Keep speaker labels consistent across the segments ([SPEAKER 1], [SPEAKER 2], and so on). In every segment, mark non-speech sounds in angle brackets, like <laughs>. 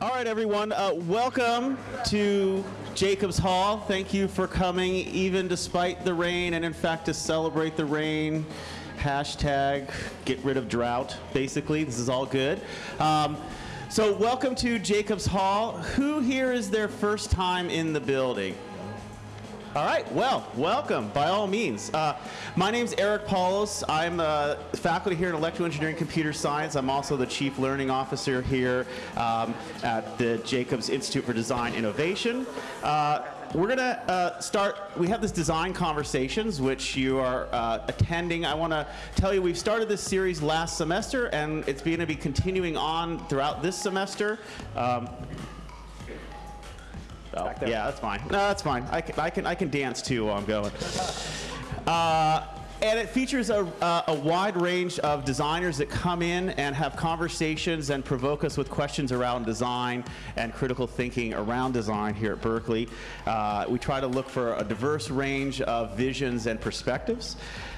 [SPEAKER 1] All right, everyone. Uh, welcome to Jacobs Hall. Thank you for coming, even despite the rain, and in fact, to celebrate the rain. Hashtag get rid of drought, basically. This is all good. Um, so, welcome to Jacobs Hall. Who here is their first time in the building? All right, well, welcome by all means. Uh, my name's Eric Paulos. I'm a faculty here in electrical engineering computer science. I'm also the chief learning officer here um, at the Jacobs Institute for Design Innovation. Uh, we're going to uh, start, we have this design conversations, which you are uh, attending. I want to tell you we've started this series last semester, and it's going to be continuing on throughout this semester. Um, Oh, yeah, that's fine. No, that's fine. I can, I can, I can dance too while I'm going. Uh, and it features a, uh, a wide range of designers that come in and have conversations and provoke us with questions around design and critical thinking around design here at Berkeley. Uh, we try to look for a diverse range of visions and perspectives.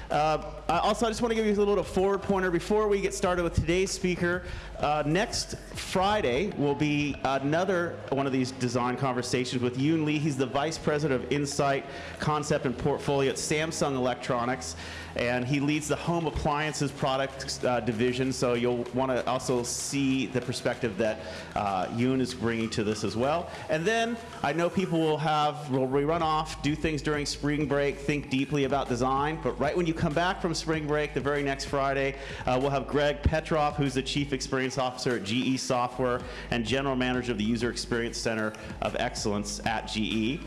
[SPEAKER 1] Uh, also, I just want to give you a little forward pointer before we get started with today's speaker. Uh, next Friday will be another one of these design conversations with Yoon Lee. He's the Vice President of Insight, Concept, and Portfolio at Samsung Electronics and he leads the home appliances product uh, division. So you'll want to also see the perspective that uh, Yoon is bringing to this as well. And then I know people will have will run off, do things during spring break, think deeply about design. But right when you come back from spring break, the very next Friday, uh, we'll have Greg Petroff, who's the Chief Experience Officer at GE Software and General Manager of the User Experience Center of Excellence at GE.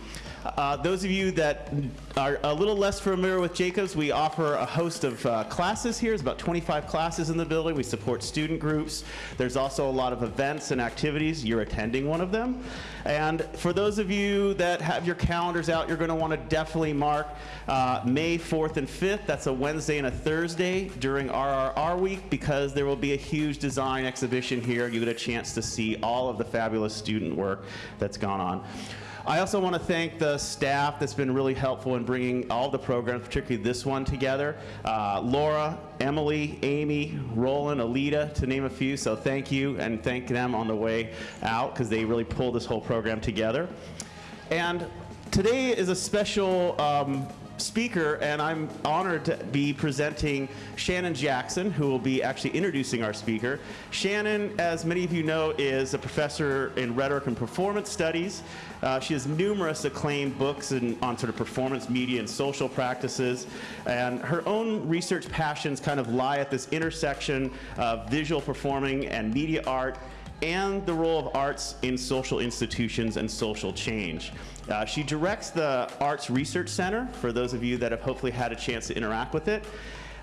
[SPEAKER 1] Uh, those of you that are a little less familiar with Jacobs, we offer a host of uh, classes here. There's about 25 classes in the building. We support student groups. There's also a lot of events and activities. You're attending one of them. And for those of you that have your calendars out, you're going to want to definitely mark uh, May 4th and 5th. That's a Wednesday and a Thursday during RRR week because there will be a huge design exhibition here. You get a chance to see all of the fabulous student work that's gone on. I also want to thank the staff that's been really helpful in bringing all the programs, particularly this one, together. Uh, Laura, Emily, Amy, Roland, Alita, to name a few. So thank you, and thank them on the way out because they really pulled this whole program together. And today is a special um, speaker, and I'm honored to be presenting Shannon Jackson, who will be actually introducing our speaker. Shannon, as many of you know, is a professor in rhetoric and performance studies. Uh, she has numerous acclaimed books in, on sort of performance media and social practices, and her own research passions kind of lie at this intersection of visual performing and media art and the role of arts in social institutions and social change. Uh, she directs the Arts Research Center, for those of you that have hopefully had a chance to interact with it.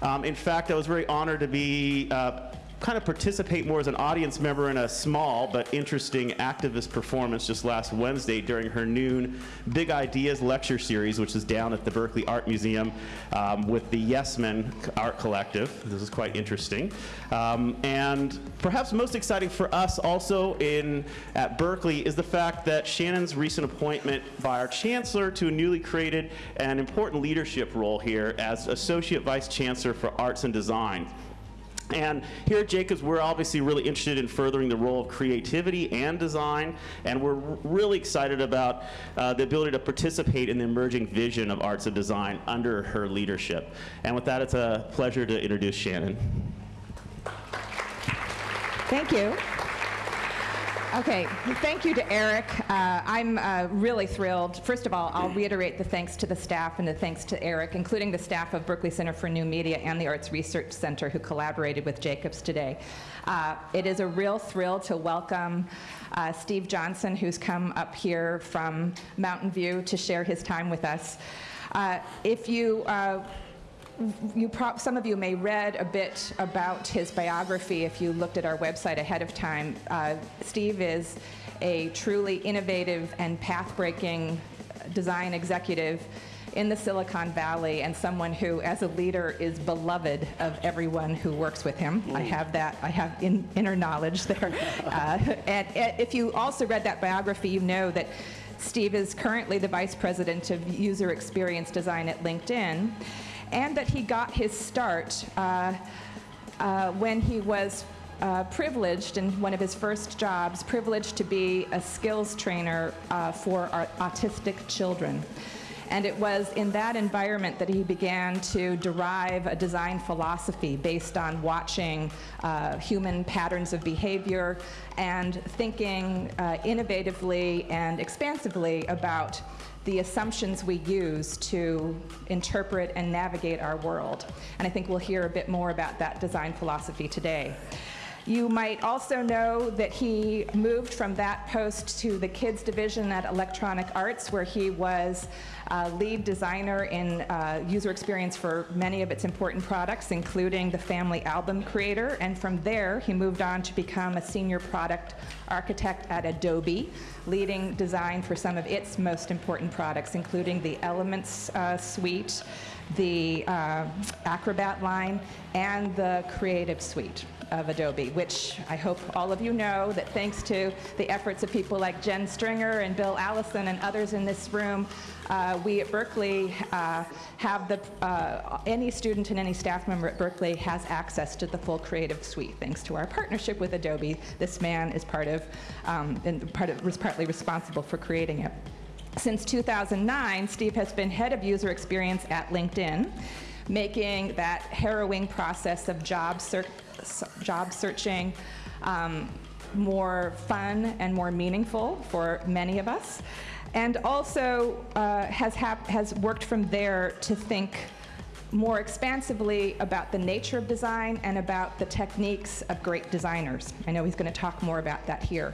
[SPEAKER 1] Um, in fact, I was very honored to be uh, kind of participate more as an audience member in a small but interesting activist performance just last Wednesday during her noon Big Ideas lecture series, which is down at the Berkeley Art Museum um, with the Yes Men Art Collective. This is quite interesting. Um, and perhaps most exciting for us also in at Berkeley is the fact that Shannon's recent appointment by our chancellor to a newly created and important leadership role here as Associate Vice Chancellor for Arts and Design. And here at Jacobs, we're obviously really interested in furthering the role of creativity and design, and we're really excited about uh, the ability to participate in the emerging vision of arts and design under her leadership. And with that, it's a pleasure to introduce Shannon.
[SPEAKER 2] Thank you. Okay, thank you to Eric. Uh, I'm uh, really thrilled. First of all, I'll reiterate the thanks to the staff and the thanks to Eric, including the staff of Berkeley Center for New Media and the Arts Research Center who collaborated with Jacobs today. Uh, it is a real thrill to welcome uh, Steve Johnson, who's come up here from Mountain View to share his time with us. Uh, if you uh, you some of you may read a bit about his biography if you looked at our website ahead of time. Uh, Steve is a truly innovative and path-breaking design executive in the Silicon Valley and someone who, as a leader, is beloved of everyone who works with him. I have that, I have in, inner knowledge there. <laughs> Uh, and, and if you also read that biography, you know that Steve is currently the Vice President of User Experience Design at LinkedIn and that he got his start uh, uh, when he was uh, privileged in one of his first jobs, privileged to be a skills trainer for autistic children. And it was in that environment that he began to derive a design philosophy based on watching uh, human patterns of behavior and thinking uh, innovatively and expansively about the assumptions we use to interpret and navigate our world. And I think we'll hear a bit more about that design philosophy today. You might also know that he moved from that post to the kids division at Electronic Arts, where he was uh, lead designer in uh, user experience for many of its important products, including the family album creator. And from there, he moved on to become a senior product architect at Adobe, leading design for some of its most important products, including the Elements uh, suite, the uh, Acrobat line, and the Creative Suite of Adobe, which I hope all of you know that thanks to the efforts of people like Jenn Stringer and Bill Allison and others in this room, uh, we at Berkeley uh, have the, uh, any student and any staff member at Berkeley has access to the full creative suite. Thanks to our partnership with Adobe, this man is part of, um, and part of, was partly responsible for creating it. Since 2009, Steve has been head of user experience at LinkedIn, making that harrowing process of job, ser job searching um, more fun and more meaningful for many of us. And also uh, has, has worked from there to think more expansively about the nature of design and about the techniques of great designers. I know he's going to talk more about that here.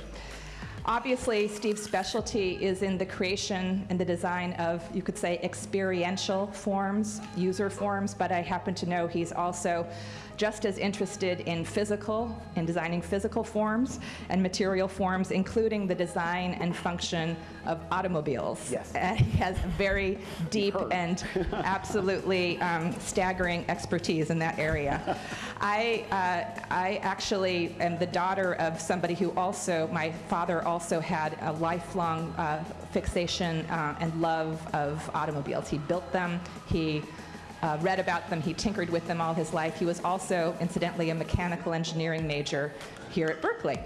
[SPEAKER 2] Obviously, Steve's specialty is in the creation and the design of, you could say, experiential forms, user forms, but I happen to know he's also just as interested in physical, in designing physical forms and material forms, including the design and function of automobiles.
[SPEAKER 3] Yes. <laughs>
[SPEAKER 2] And he has very deep and <laughs> absolutely um, staggering expertise in that area. <laughs> I, uh, I actually am the daughter of somebody who also, my father also had a lifelong uh, fixation uh, and love of automobiles. He built them, he uh, read about them. He tinkered with them all his life. He was also, incidentally, a mechanical engineering major here at Berkeley.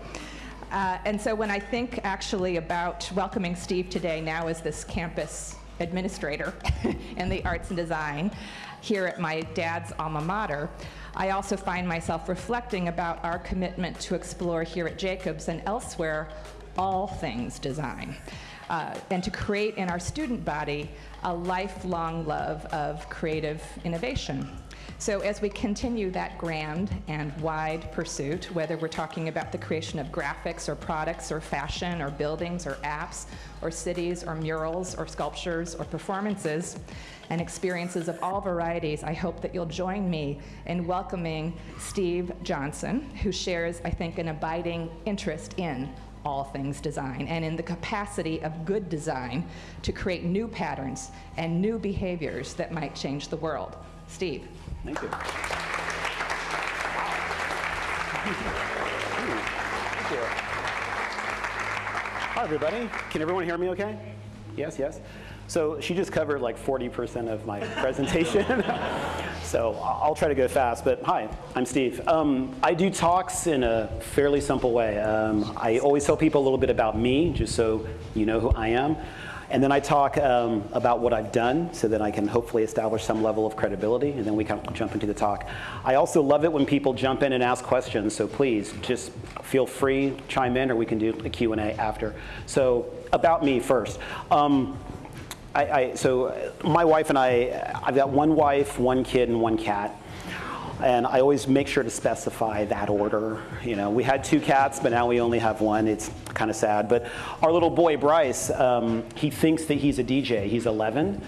[SPEAKER 2] Uh, and so when I think actually about welcoming Steve today now as this campus administrator <laughs> in the arts and design here at my dad's alma mater, I also find myself reflecting about our commitment to explore here at Jacobs and elsewhere all things design. Uh, and to create in our student body a lifelong love of creative innovation. So as we continue that grand and wide pursuit, whether we're talking about the creation of graphics or products or fashion or buildings or apps or cities or murals or sculptures or performances and experiences of all varieties, I hope that you'll join me in welcoming Steve Johnson, who shares, I think, an abiding interest in all things design and in the capacity of good design to create new patterns and new behaviors that might change the world. Steve.
[SPEAKER 3] Thank you. Thank you. Hi, everybody. Can everyone hear me okay? Yes, yes. So she just covered like 40% of my <laughs> presentation. so I'll try to go fast, but hi, I'm Steve. Um, I do talks in a fairly simple way. Um, I always tell people a little bit about me, just so you know who I am. And then I talk um, about what I've done so that I can hopefully establish some level of credibility, and then we can jump into the talk. I also love it when people jump in and ask questions, so please just feel free, chime in, or we can do a Q&A after. So about me first. Um, I, I, so my wife and I, I've got one wife, one kid, and one cat. And I always make sure to specify that order. You know, we had two cats, but now we only have one. It's kind of sad. But our little boy, Bryce, um, he thinks that he's a DJ. He's 11.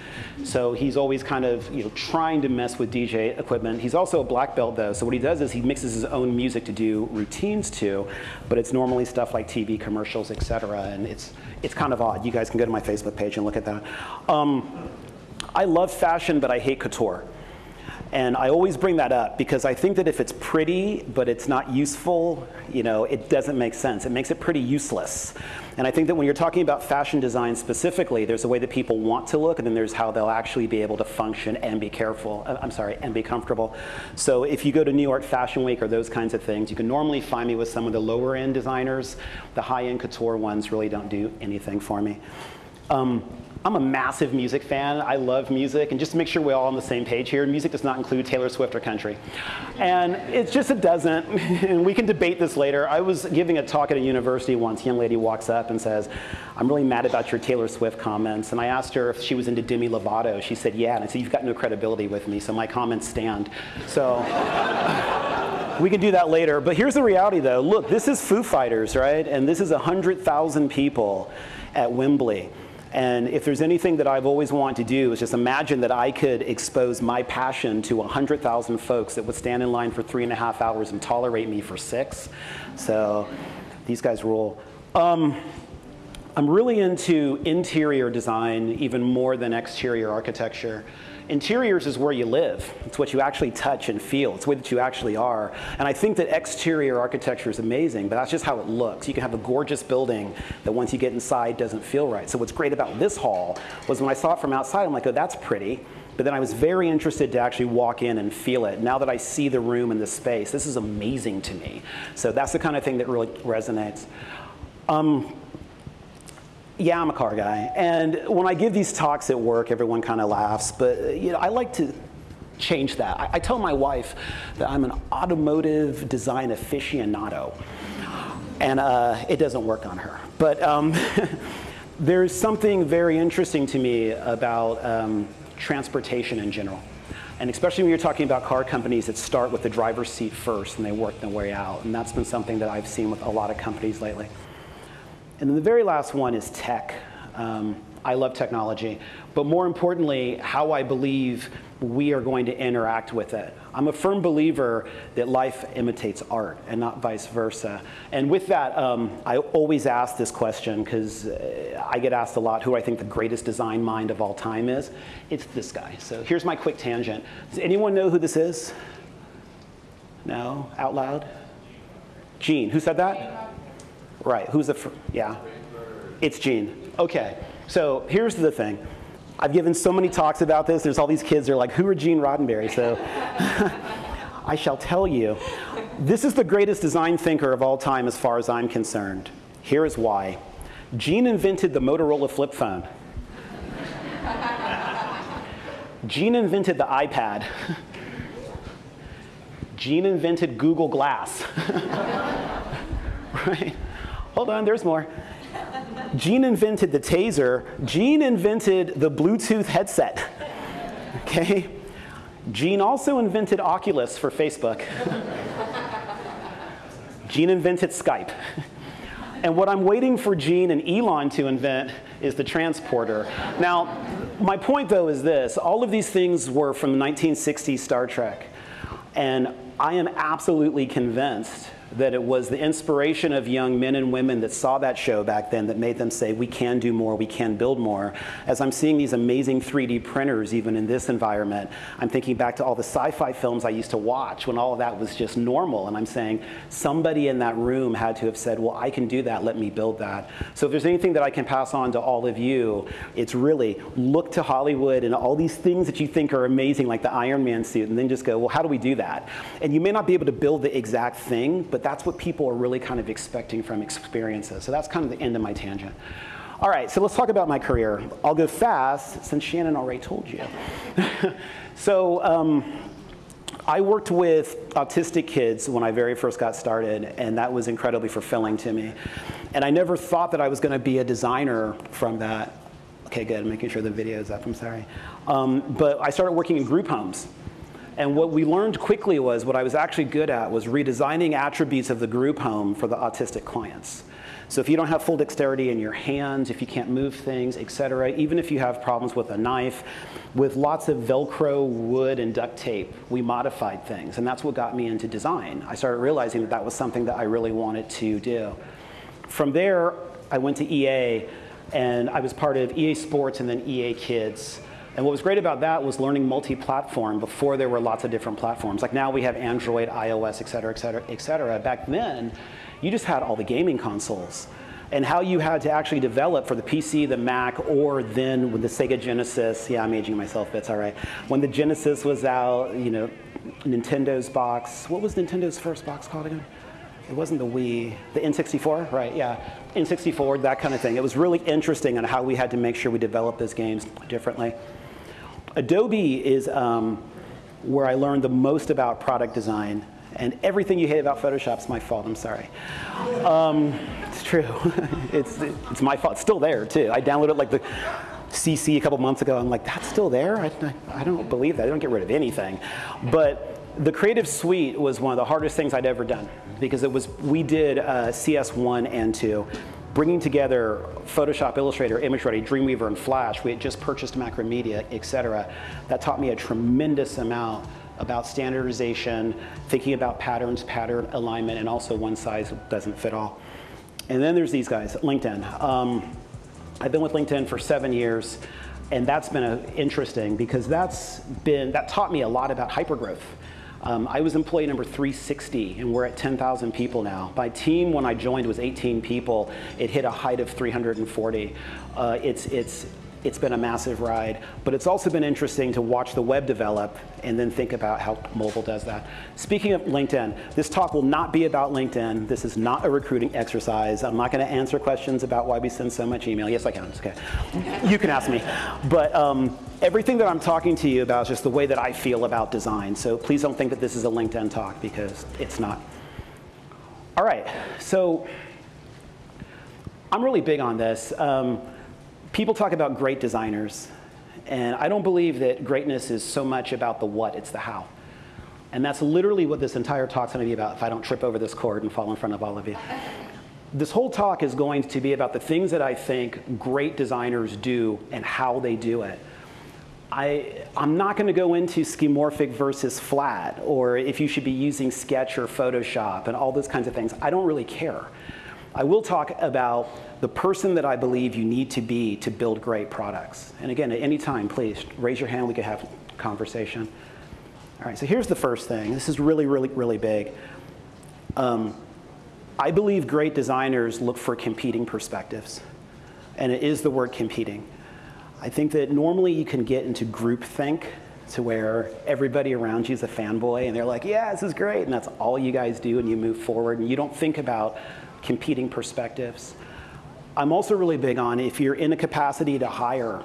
[SPEAKER 3] So he's always kind of, you know, trying to mess with DJ equipment. He's also a black belt, though. So what he does is he mixes his own music to do routines to, but it's normally stuff like TV commercials, et cetera. And it's, it's kind of odd. You guys can go to my Facebook page and look at that. Um, I love fashion, but I hate couture. And I always bring that up because I think that if it's pretty but it's not useful, you know, it doesn't make sense. It makes it pretty useless. And I think that when you're talking about fashion design specifically, there's a way that people want to look, and then there's how they'll actually be able to function and be careful. Uh, I'm sorry, and be comfortable. So if you go to New York Fashion Week or those kinds of things, you can normally find me with some of the lower end designers. The high end couture ones really don't do anything for me. Um, I'm a massive music fan. I love music. And just to make sure we're all on the same page here, music does not include Taylor Swift or country. And it's just, it doesn't. <laughs> and we can debate this later. I was giving a talk at a university once. A young lady walks up and says, I'm really mad about your Taylor Swift comments. And I asked her if she was into Demi Lovato. She said, yeah. And I said, you've got no credibility with me, so my comments stand. So <laughs> we can do that later. But here's the reality, though. Look, this is Foo Fighters, right? And this is 100,000 people at Wembley. And if there's anything that I've always wanted to do is just imagine that I could expose my passion to 100,000 folks that would stand in line for three and a half hours and tolerate me for six. So these guys rule. Um, I'm really into interior design even more than exterior architecture. Interiors is where you live. It's what you actually touch and feel. It's where that you actually are. And I think that exterior architecture is amazing, but that's just how it looks. You can have a gorgeous building that once you get inside doesn't feel right. So what's great about this hall was when I saw it from outside, I'm like, oh, that's pretty. But then I was very interested to actually walk in and feel it. Now that I see the room and the space, this is amazing to me. So that's the kind of thing that really resonates. Um, yeah, I'm a car guy. And when I give these talks at work, everyone kind of laughs. But you know, I like to change that. I, I, tell my wife that I'm an automotive design aficionado. And uh, it doesn't work on her. But um, <laughs> there's something very interesting to me about um, transportation in general. And especially when you're talking about car companies that start with the driver's seat first and they work their way out. And that's been something that I've seen with a lot of companies lately. And then the very last one is tech. Um, I love technology, but more importantly, how I believe we are going to interact with it. I'm a firm believer that life imitates art and not vice versa. And with that, um, I always ask this question because uh, I get asked a lot who I think the greatest design mind of all time is. It's this guy. So here's my quick tangent. Does anyone know who this is? No? Out loud? Gene. Who said that? Right. Who's the? Yeah. It's Gene. Okay. So here's the thing. I've given so many talks about this. There's all these kids. They're like, "Who are Gene Roddenberry?" So <laughs> I shall tell you. This is the greatest design thinker of all time, as far as I'm concerned. Here is why. Gene invented the Motorola flip phone. <laughs> Gene invented the iPad. <laughs> Gene invented Google Glass. right? Hold on, there's more. Gene invented the taser. Gene invented the Bluetooth headset. Okay? Gene also invented Oculus for Facebook. Gene invented Skype. And what I'm waiting for Gene and Elon to invent is the transporter. Now, my point though is this all of these things were from the 1960s Star Trek. And I am absolutely convinced that it was the inspiration of young men and women that saw that show back then that made them say, we can do more, we can build more. As I'm seeing these amazing 3D printers, even in this environment, I'm thinking back to all the sci fi films I used to watch when all of that was just normal. And I'm saying, somebody in that room had to have said, well, I can do that, let me build that. So if there's anything that I can pass on to all of you, it's really look to Hollywood and all these things that you think are amazing, like the Iron Man suit, and then just go, well, how do we do that? And you may not be able to build the exact thing, but that's what people are really kind of expecting from experiences. So that's kind of the end of my tangent. All right, so let's talk about my career. I'll go fast since Shannon already told you. <laughs> so um, I worked with autistic kids when I very first got started, and that was incredibly fulfilling to me. And I never thought that I was going to be a designer from that. Okay, good. I'm making sure the video is up. I'm sorry. Um, but I started working in group homes. And what we learned quickly was what I was actually good at was redesigning attributes of the group home for the autistic clients. So if you don't have full dexterity in your hands, if you can't move things, et cetera, even if you have problems with a knife, with lots of Velcro, wood, and duct tape, we modified things. And that's what got me into design. I started realizing that that was something that I really wanted to do. From there, I went to EA, and I was part of EA Sports and then EA Kids. And what was great about that was learning multi-platform before there were lots of different platforms. Like now we have Android, iOS, et cetera, et cetera, et cetera. Back then, you just had all the gaming consoles. And how you had to actually develop for the PC, the Mac, or then with the Sega Genesis, yeah, I'm aging myself, but it's all right. When the Genesis was out, you know, Nintendo's box, what was Nintendo's first box called again? It wasn't the Wii, the N64, right? Yeah, N64, that kind of thing. It was really interesting on how we had to make sure we developed those games differently. Adobe is um, where I learned the most about product design. And everything you hate about Photoshop is my fault, I'm sorry. Um, it's true. <laughs> it's, it's my fault. It's still there, too. I downloaded like the CC a couple months ago. I'm like, that's still there? I, I don't believe that. I don't get rid of anything. But the Creative Suite was one of the hardest things I'd ever done because it was, we did uh, CS1 and 2 bringing together Photoshop, Illustrator, ImageReady, Dreamweaver, and Flash. We had just purchased Macromedia, et cetera. That taught me a tremendous amount about standardization, thinking about patterns, pattern alignment, and also one size doesn't fit all. And then there's these guys, LinkedIn. Um, I've been with LinkedIn for seven years, and that's been a, interesting because that's been, that taught me a lot about hypergrowth. Um, I was employee number 360, and we're at 10,000 people now. My team, when I joined, was 18 people. It hit a height of 340. Uh, it's, it's, it's been a massive ride, but it's also been interesting to watch the web develop and then think about how mobile does that. Speaking of LinkedIn, this talk will not be about LinkedIn. This is not a recruiting exercise. I'm not going to answer questions about why we send so much email. Yes, I can. It's okay. you can ask me. But um, everything that I'm talking to you about is just the way that I feel about design. So please don't think that this is a LinkedIn talk because it's not. All right, so I'm really big on this. Um, people talk about great designers, and I don't believe that greatness is so much about the what, it's the how. And that's literally what this entire talk's gonna be about if I don't trip over this cord and fall in front of all of you. <laughs> This whole talk is going to be about the things that I think great designers do and how they do it. I, am not going to go into skeuomorphic versus flat, or if you should be using Sketch or Photoshop and all those kinds of things. I don't really care. I will talk about the person that I believe you need to be to build great products. And again, at any time, please raise your hand. We could have a conversation. All right, so here's the first thing. This is really, really, really big. Um, I believe great designers look for competing perspectives. And it is the word competing. I think that normally you can get into groupthink to where everybody around you is a fanboy and they're like, yeah, this is great. And that's all you guys do and you move forward and you don't think about competing perspectives. I'm also really big on if you're in a capacity to hire,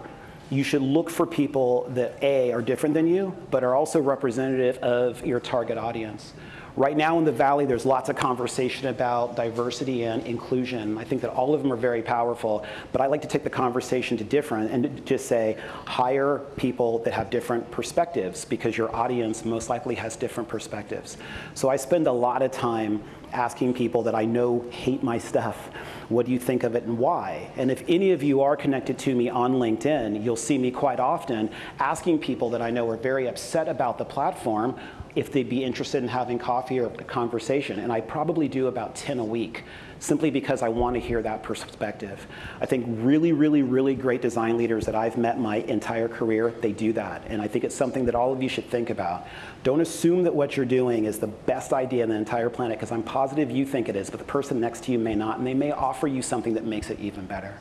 [SPEAKER 3] you should look for people that A, are different than you, but are also representative of your target audience. Right now in the Valley, there's lots of conversation about diversity and inclusion. I think that all of them are very powerful, but I like to take the conversation to different and just say, hire people that have different perspectives because your audience most likely has different perspectives. So I spend a lot of time asking people that I know hate my stuff, what do you think of it and why? And if any of you are connected to me on LinkedIn, you'll see me quite often asking people that I know are very upset about the platform if they'd be interested in having coffee or a conversation. And I probably do about 10 a week simply because I want to hear that perspective. I think really, really, really great design leaders that I've met my entire career, they do that. And I think it's something that all of you should think about. Don't assume that what you're doing is the best idea on the entire planet, because I'm positive you think it is, but the person next to you may not, and they may offer you something that makes it even better.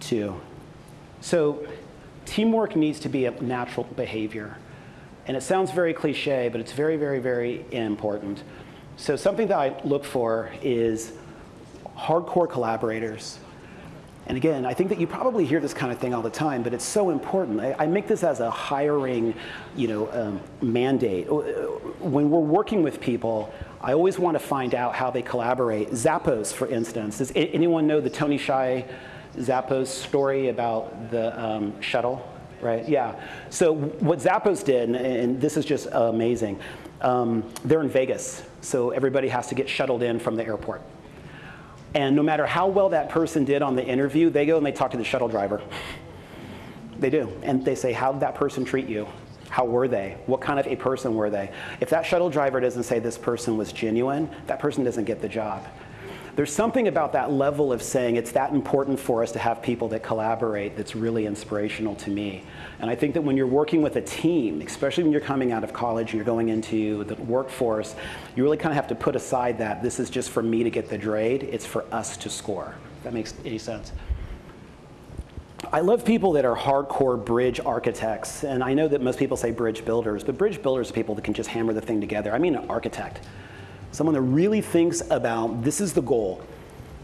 [SPEAKER 3] Two. So teamwork needs to be a natural behavior. And it sounds very cliche, but it's very, very, very important. So something that I look for is hardcore collaborators. And again, I think that you probably hear this kind of thing all the time, but it's so important. I, I make this as a hiring you know, um, mandate. Uh, when we're working with people, I always want to find out how they collaborate. Zappos, for instance. Does anyone know the Tony Hsieh Zappos story about the um, shuttle? Right, yeah. So what Zappos did, and this is just amazing, um, they're in Vegas, so everybody has to get shuttled in from the airport. And no matter how well that person did on the interview, they go and they talk to the shuttle driver. They do. And they say, how did that person treat you? How were they? What kind of a person were they? If that shuttle driver doesn't say this person was genuine, that person doesn't get the job. There's something about that level of saying it's that important for us to have people that collaborate that's really inspirational to me. And I think that when you're working with a team, especially when you're coming out of college and you're going into the workforce, you really kind of have to put aside that this is just for me to get the grade, it's for us to score. If that makes any sense. I love people that are hardcore bridge architects, and I know that most people say bridge builders, but bridge builders are people that can just hammer the thing together. I mean an architect, someone that really thinks about this is the goal.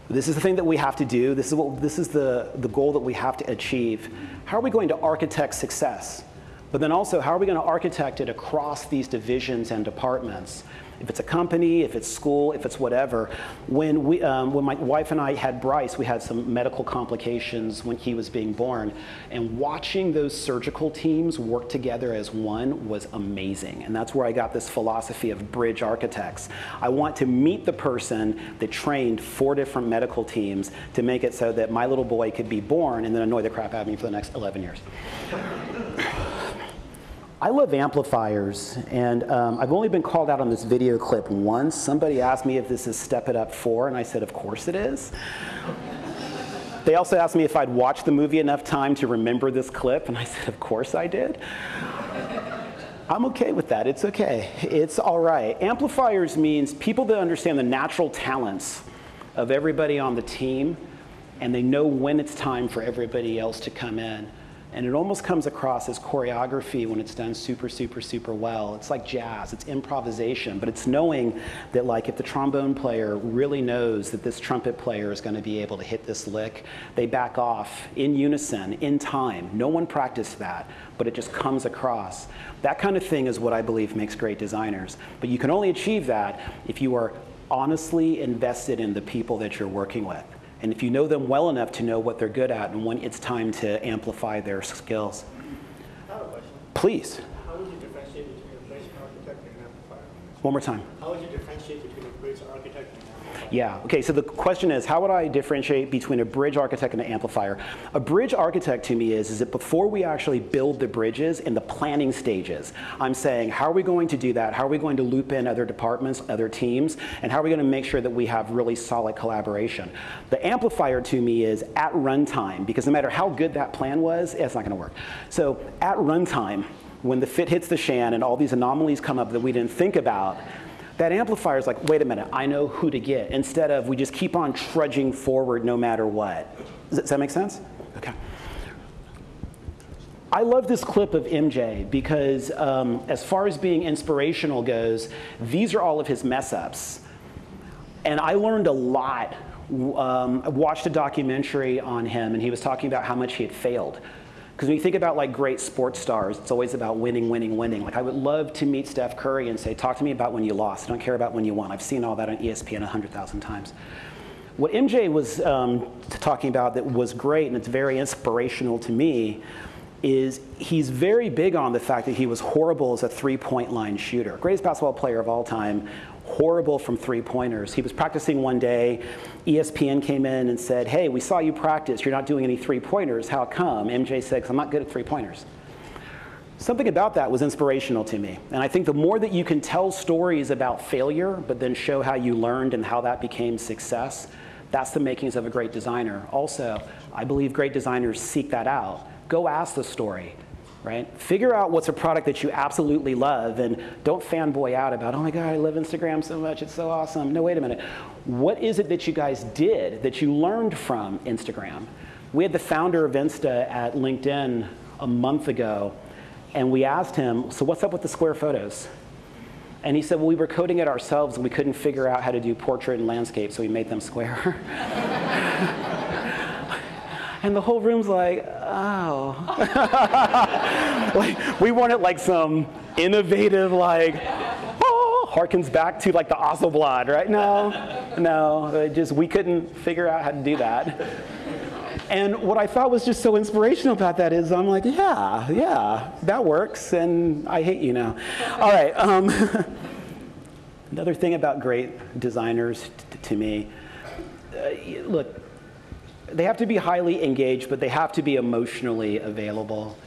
[SPEAKER 3] This is the thing that we have to do. This is, what, this is the, the goal that we have to achieve. How are we going to architect success? But then also, how are we going to architect it across these divisions and departments? If it's a company, if it's school, if it's whatever. When, we, um, when my wife and I had Bryce, we had some medical complications when he was being born. And watching those surgical teams work together as one was amazing. And that's where I got this philosophy of bridge architects. I want to meet the person that trained four different medical teams to make it so that my little boy could be born and then annoy the crap out of me for the next 11 years. <laughs> I love amplifiers, and um, I've only been called out on this video clip once. Somebody asked me if this is Step It Up 4, and I said, of course it is. they also asked me if I'd watched the movie enough time to remember this clip, and I said, of course I did. I'm okay with that. It's okay. It's all right. Amplifiers means people that understand the natural talents of everybody on the team, and they know when it's time for everybody else to come in. And it almost comes across as choreography when it's done super, super, super well. It's like jazz, it's improvisation, but it's knowing that like if the trombone player really knows that this trumpet player is gonna be able to hit this lick, they back off in unison, in time. No one practiced that, but it just comes across. That kind of thing is what I believe makes great designers. But you can only achieve that if you are honestly invested in the people that you're working with. And if you know them well enough to know what they're good at and when it's time to amplify their skills.
[SPEAKER 4] I have a.
[SPEAKER 3] Please.
[SPEAKER 4] How would you differentiate between a bridge architect and an amplifier?
[SPEAKER 3] One more time.
[SPEAKER 4] How would you differentiate between a bridge architect and an amplifier?
[SPEAKER 3] Yeah, okay, so the question is, how would I differentiate between a bridge architect and an amplifier? A bridge architect to me is, is that before we actually build the bridges in the planning stages, I'm saying, how are we going to do that? How are we going to loop in other departments, other teams, and how are we going to make sure that we have really solid collaboration? The amplifier to me is at runtime, because no matter how good that plan was, it's not gonna work. So at runtime, when the fit hits the shan and all these anomalies come up that we didn't think about, that amplifier is like, wait a minute, I know who to get, instead of we just keep on trudging forward no matter what. Does, that make sense? Okay. I love this clip of MJ because um, as far as being inspirational goes, these are all of his mess ups. And I learned a lot. Um, I watched a documentary on him and he was talking about how much he had failed. Because when you think about like great sports stars, it's always about winning, winning, winning. Like I would love to meet Steph Curry and say, talk to me about when you lost. I don't care about when you won. I've seen all that on ESPN 100,000 times. What MJ was um, talking about that was great and it's very inspirational to me is he's very big on the fact that he was horrible as a three-point line shooter. Greatest basketball player of all time, horrible from three-pointers. He was practicing one day. ESPN came in and said, hey, we saw you practice. You're not doing any three-pointers. How come? MJ said, I'm not good at three-pointers. Something about that was inspirational to me. And I think the more that you can tell stories about failure, but then show how you learned and how that became success, that's the makings of a great designer. Also, I believe great designers seek that out. Go ask the story right? Figure out what's a product that you absolutely love and don't fanboy out about, oh my God, I love Instagram so much, it's so awesome. No, wait a minute. What is it that you guys did that you learned from Instagram? We had the founder of Insta at LinkedIn a month ago, and we asked him, so what's up with the square photos? And he said, well, we were coding it ourselves and we couldn't figure out how to do portrait and landscape, so we made them square. <laughs> And the whole room's like, oh. <laughs> like, we wanted like some innovative, like, oh, harkens back to like the Hasselblad, right? No, no, just we couldn't figure out how to do that. And what I thought was just so inspirational about that is I'm like, yeah, yeah, that works, and I hate you now. All right. Um, <laughs> another thing about great designers to me, uh, look, they have to be highly engaged, but they have to be emotionally available.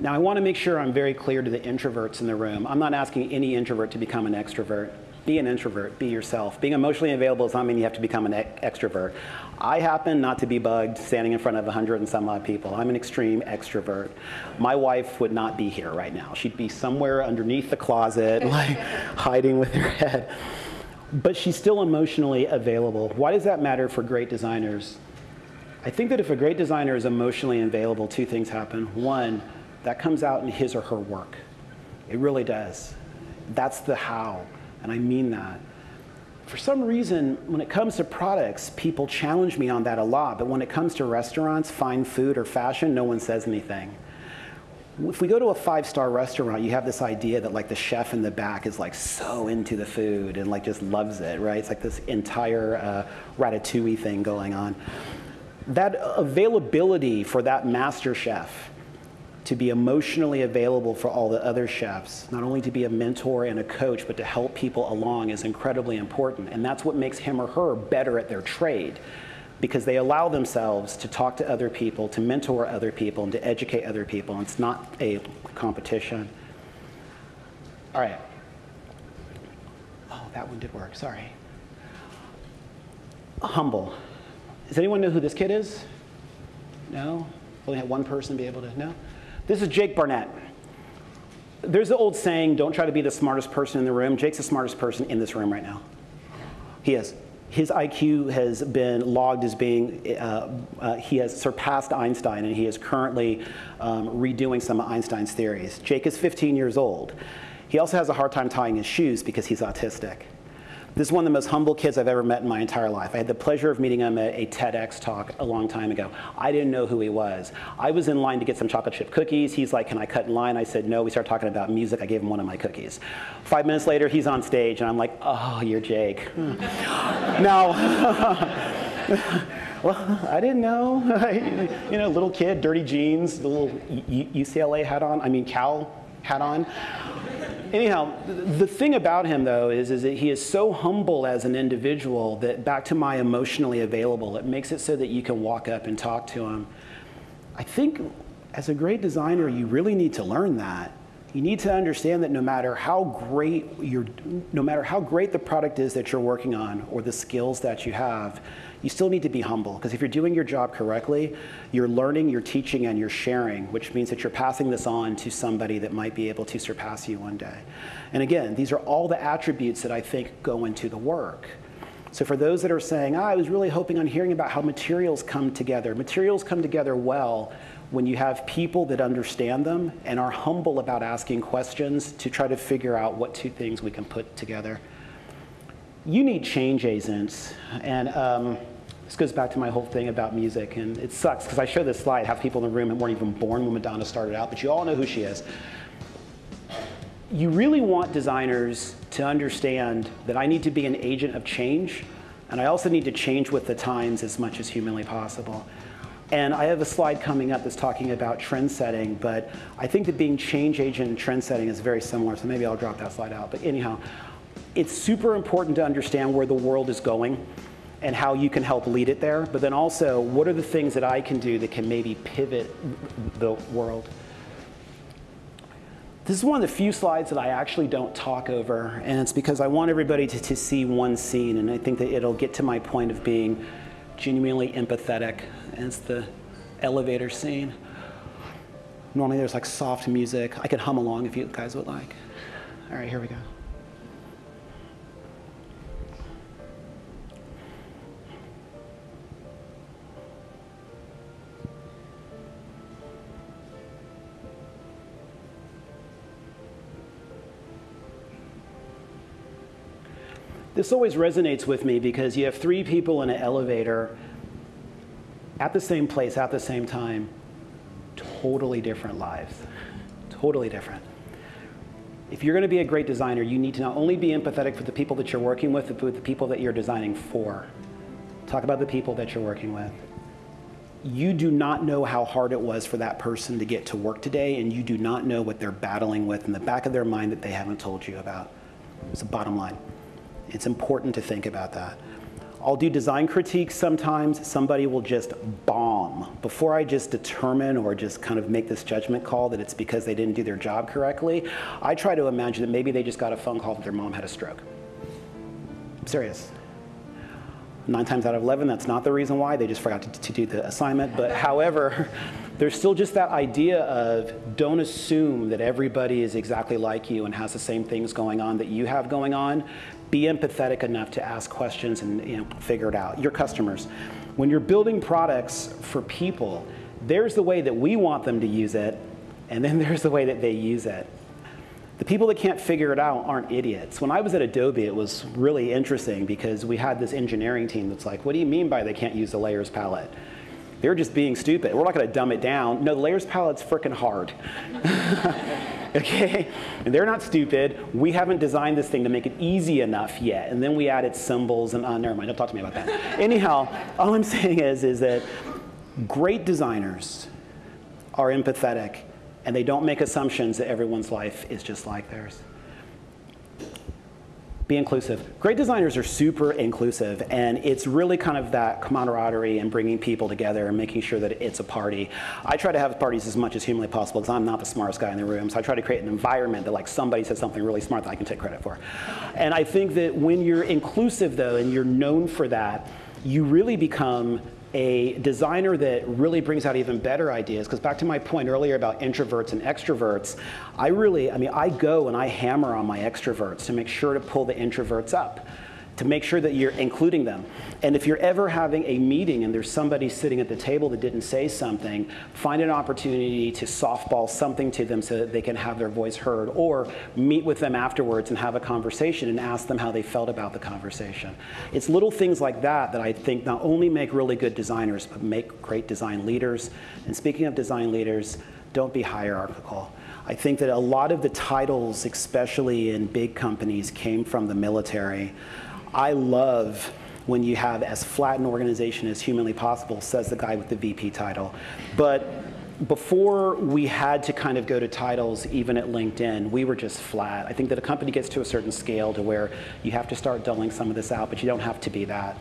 [SPEAKER 3] Now, I want to make sure I'm very clear to the introverts in the room. I'm not asking any introvert to become an extrovert. Be an introvert, be yourself. Being emotionally available does not mean you have to become an e- extrovert. I happen not to be bugged standing in front of 100 and some odd people. I'm an extreme extrovert. My wife would not be here right now. She'd be somewhere underneath the closet, <laughs> like hiding with her head. But she's still emotionally available. Why does that matter for great designers? I think that if a great designer is emotionally available, two things happen. One, that comes out in his or her work. It really does. That's the how, and I mean that. For some reason, when it comes to products, people challenge me on that a lot, but when it comes to restaurants, fine food, or fashion, no one says anything. If we go to a five-star restaurant, you have this idea that like the chef in the back is like so into the food and like just loves it, right? It's like this entire uh, ratatouille thing going on. That availability for that master chef to be emotionally available for all the other chefs, not only to be a mentor and a coach, but to help people along is incredibly important. And that's what makes him or her better at their trade because they allow themselves to talk to other people, to mentor other people, and to educate other people. And it's not a competition. All right. Oh, that one did work. Sorry. Humble. Does anyone know who this kid is? No? Only had one person be able to know? This is Jake Barnett. There's the old saying, don't try to be the smartest person in the room. Jake's the smartest person in this room right now. He is. His IQ has been logged as being, uh, uh, he has surpassed Einstein, and he is currently um, redoing some of Einstein's theories. Jake is 15 years old. He also has a hard time tying his shoes because he's autistic. This is one of the most humble kids I've ever met in my entire life. I had the pleasure of meeting him at a TEDx talk a long time ago. I didn't know who he was. I was in line to get some chocolate chip cookies. He's like, Can I cut in line? I said, No. We started talking about music. I gave him one of my cookies. Five minutes later, he's on stage, and I'm like, Oh, you're Jake. <laughs> now, <laughs> well, I didn't know. <laughs> you know, little kid, dirty jeans, the little UCLA hat on, I mean, Cal hat on anyhow, the thing about him, though, is, is that he is so humble as an individual that back to my emotionally available, it makes it so that you can walk up and talk to him. I think as a great designer, you really need to learn that. You need to understand that no matter how great your, no matter how great the product is that you're working on or the skills that you have, you still need to be humble because if you're doing your job correctly, you're learning, you're teaching, and you're sharing, which means that you're passing this on to somebody that might be able to surpass you one day. And again, these are all the attributes that I think go into the work. So for those that are saying, oh, I was really hoping on hearing about how materials come together, materials come together well when you have people that understand them and are humble about asking questions to try to figure out what two things we can put together you need change agents. And um, this goes back to my whole thing about music. And it sucks because I show this slide, have people in the room weren't even born when Madonna started out, but you all know who she is. You really want designers to understand that I need to be an agent of change, and I also need to change with the times as much as humanly possible. And I have a slide coming up that's talking about trend setting, but I think that being change agent and trend setting is very similar, so maybe I'll drop that slide out. But anyhow, it's super important to understand where the world is going and how you can help lead it there. But then also, what are the things that I can do that can maybe pivot the world? This is one of the few slides that I actually don't talk over, and it's because I want everybody to, to see one scene, and I think that it'll get to my point of being genuinely empathetic. And it's the elevator scene. Normally there's like soft music. I could hum along if you guys would like. All right, here we go. This always resonates with me because you have three people in an elevator at the same place at the same time, totally different lives. Totally different. If you're going to be a great designer, you need to not only be empathetic for the people that you're working with, but with the people that you're designing for. Talk about the people that you're working with. You do not know how hard it was for that person to get to work today, and you do not know what they're battling with in the back of their mind that they haven't told you about. It's the bottom line. It's important to think about that. I'll do design critiques sometimes. Somebody will just bomb. Before I just determine or just kind of make this judgment call that it's because they didn't do their job correctly, I try to imagine that maybe they just got a phone call that their mom had a stroke. I'm serious. Nine times out of 11, that's not the reason why. They just forgot to, to do the assignment. But however, <laughs> there's still just that idea of don't assume that everybody is exactly like you and has the same things going on that you have going on. Be empathetic enough to ask questions and you know, figure it out. Your customers. When you're building products for people, there's the way that we want them to use it, and then <laughs> there's the way that they use it. The people that can't figure it out aren't idiots. When I was at Adobe, it was really interesting because we had this engineering team that's like, what do you mean by they can't use the layers palette? They're just being stupid. We're not going to dumb it down. No, the layers palette's freaking hard. <laughs> okay? And they're not stupid. We haven't designed this thing to make it easy enough yet. And then we added symbols and, uh, never mind, don't talk to me about that. <laughs> Anyhow, all I'm saying is, is that great designers are empathetic and they don't make assumptions that everyone's life is just like theirs. Be inclusive. Great designers are super inclusive, and it's really kind of that camaraderie and bringing people together and making sure that it's a party. I try to have parties as much as humanly possible because I'm not the smartest guy in the room, so I try to create an environment that like somebody says something really smart that I can take credit for. And I think that when you're inclusive though, and you're known for that, you really become a designer that really brings out even better ideas. Because back to my point earlier about introverts and extroverts, I really, I mean, I go and I hammer on my extroverts to make sure to pull the introverts up to make sure that you're including them. And if you're ever having a meeting and there's somebody sitting at the table that didn't say something, find an opportunity to softball something to them so that they can have their voice heard, or meet with them afterwards and have a conversation and ask them how they felt about the conversation. It's little things like that that I think not only make really good designers, but make great design leaders. And speaking of design leaders, don't be hierarchical. I think that a lot of the titles, especially in big companies, came from the military. I love when you have as flat an organization as humanly possible, says the guy with the VP title. But before we had to kind of go to titles, even at LinkedIn, we were just flat. I think that a company gets to a certain scale to where you have to start dulling some of this out, but you don't have to be that.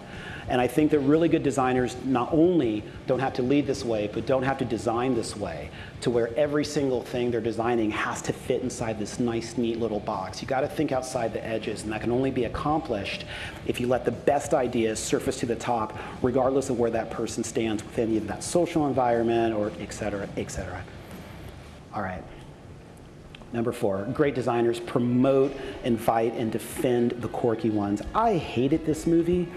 [SPEAKER 3] And I think that really good designers not only don't have to lead this way, but don't have to design this way to where every single thing they're designing has to fit inside this nice, neat little box. You got to think outside the edges, and that can only be accomplished if you let the best ideas surface to the top, regardless of where that person stands within either that social environment or et cetera, et cetera. All right. Number four, great designers promote, invite, and defend the quirky ones. I hated this movie.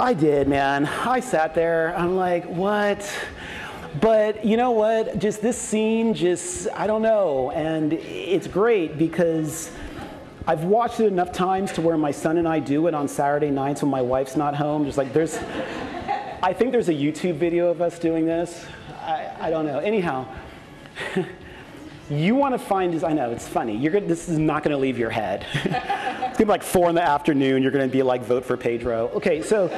[SPEAKER 3] I did, man. I sat there. I'm like, what? But you know what? Just this scene, just, I don't know. And it's great because I've watched it enough times to where my son and I do it on Saturday nights when my wife's not home. Just like there's, I think there's a YouTube video of us doing this. I, I don't know. Anyhow, <laughs> you want to find, I know, it's funny. You're gonna, this is not going to leave your head. it's going to be like four in the afternoon. You're going to be like, vote for Pedro. Okay, so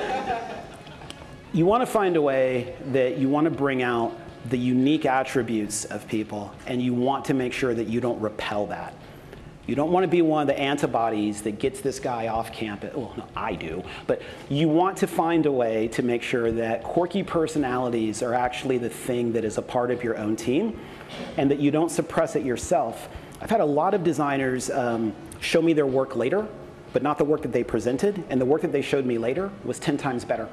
[SPEAKER 3] you want to find a way that you want to bring out the unique attributes of people, and you want to make sure that you don't repel that. You don't want to be one of the antibodies that gets this guy off campus. Well, no, I do. But you want to find a way to make sure that quirky personalities are actually the thing that is a part of your own team and that you don't suppress it yourself. I've had a lot of designers um, show me their work later, but not the work that they presented. And the work that they showed me later was 10 times better.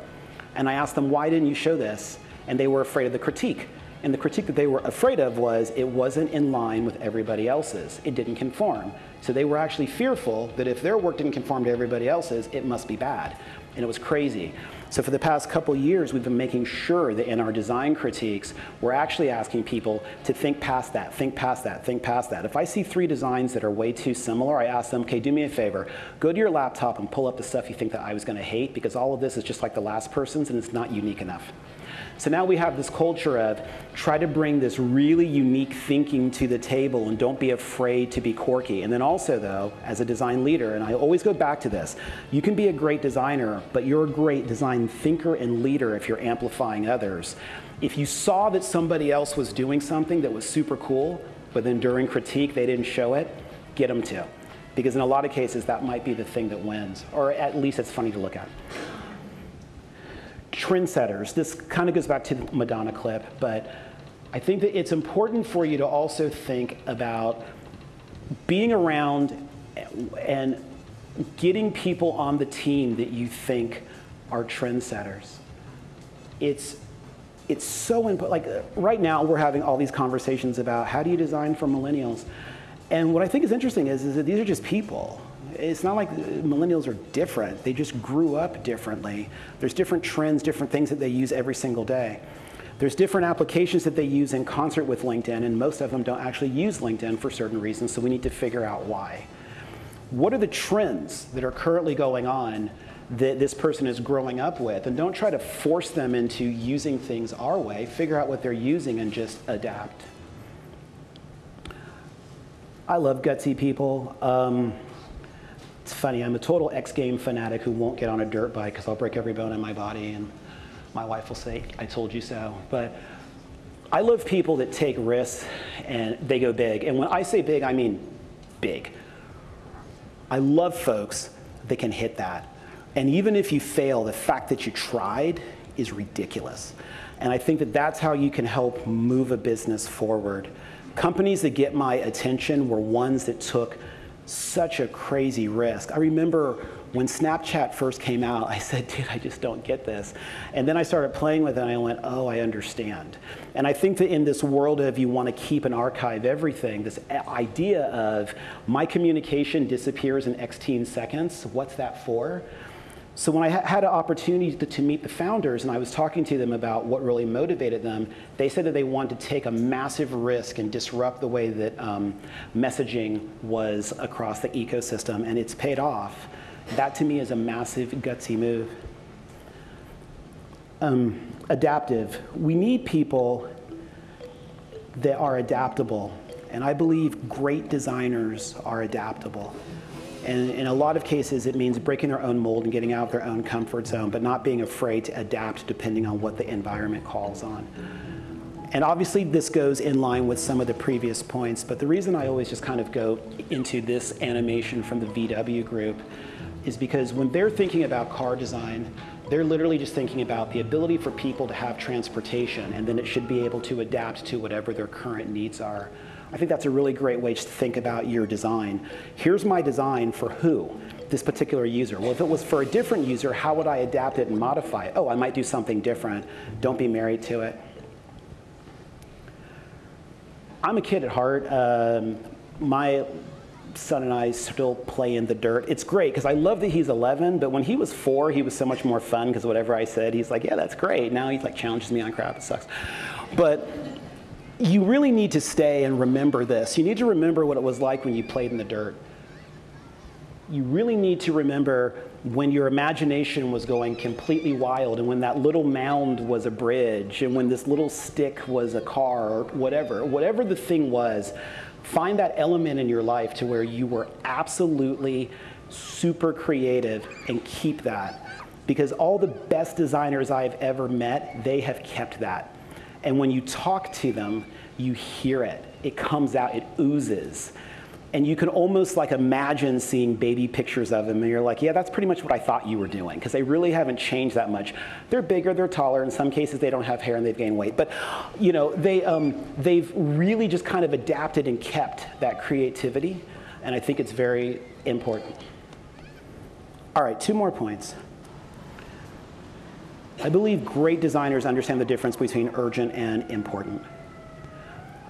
[SPEAKER 3] And I asked them, why didn't you show this? And they were afraid of the critique. And the critique that they were afraid of was it wasn't in line with everybody else's. It didn't conform. So they were actually fearful that if their work didn't conform to everybody else's, it must be bad. And it was crazy. So for the past couple years, we've been making sure that in our design critiques, we're actually asking people to think past that, think past that, think past that. If I see three designs that are way too similar, I ask them, okay, do me a favor, go to your laptop and pull up the stuff you think that I was gonna hate because all of this is just like the last person's and it's not unique enough. So now we have this culture of try to bring this really unique thinking to the table and don't be afraid to be quirky. And then also though, as a design leader, and I always go back to this, you can be a great designer, but you're a great design thinker and leader if you're amplifying others. If you saw that somebody else was doing something that was super cool, but then during critique they didn't show it, get them to. Because in a lot of cases, that might be the thing that wins, or at least it's funny to look at trendsetters. This kind of goes back to the Madonna clip, but I think that it's important for you to also think about being around and getting people on the team that you think are trendsetters. It's, it's so important. Like right now, we're having all these conversations about how do you design for millennials. And what I think is interesting is, is that these are just people. It's not like millennials are different. They just grew up differently. There's different trends, different things that they use every single day. There's different applications that they use in concert with LinkedIn, and most of them don't actually use LinkedIn for certain reasons, so we need to figure out why. What are the trends that are currently going on that this person is growing up with? And don't try to force them into using things our way. Figure out what they're using and just adapt. I love gutsy people. Um, it's funny, I'm a total X game fanatic who won't get on a dirt bike because I'll break every bone in my body and my wife will say, I told you so. But I love people that take risks and they go big. And when I say big, I mean big. I love folks that can hit that. And even if you fail, the fact that you tried is ridiculous. And I think that that's how you can help move a business forward. Companies that get my attention were ones that took such a crazy risk. I remember when Snapchat first came out, I said, dude, I just don't get this. And then I started playing with it and I went, oh, I understand. And I think that in this world of you want to keep and archive everything, this idea of my communication disappears in X seconds, what's that for? So when I had an opportunity to, to, meet the founders and I was talking to them about what really motivated them, they said that they wanted to take a massive risk and disrupt the way that um, messaging was across the ecosystem, and it's paid off. That to me is a massive, gutsy move. Um, adaptive. We need people that are adaptable, and I believe great designers are adaptable. And in a lot of cases, it means breaking their own mold and getting out of their own comfort zone, but not being afraid to adapt depending on what the environment calls on. And obviously, this goes in line with some of the previous points, but the reason I always just kind of go into this animation from the VW group is because when they're thinking about car design, they're literally just thinking about the ability for people to have transportation, and then it should be able to adapt to whatever their current needs are. I think that's a really great way to think about your design. Here's my design for who? This particular user. Well, if it was for a different user, how would I adapt it and modify it? Oh, I might do something different. Don't be married to it. I'm a kid at heart. Um, my son and I still play in the dirt. It's great because I love that he's 11, but when he was four, he was so much more fun because whatever I said, he's like, yeah, that's great. Now he's like challenges me on crap. It sucks. But you really need to stay and remember this. You need to remember what it was like when you played in the dirt. You really need to remember when your imagination was going completely wild and when that little mound was a bridge and when this little stick was a car or whatever, whatever the thing was, find that element in your life to where you were absolutely super creative and keep that. Because all the best designers I've ever met, they have kept that. And when you talk to them, you hear it. It comes out, it oozes. And you can almost like imagine seeing baby pictures of them, and you're like, yeah, that's pretty much what I thought you were doing, because they really haven't changed that much. They're bigger, they're taller. In some cases, they don't have hair and they've gained weight. But you know, they, um, they've really just kind of adapted and kept that creativity, and I think it's very important. All right, two more points. I believe great designers understand the difference between urgent and important.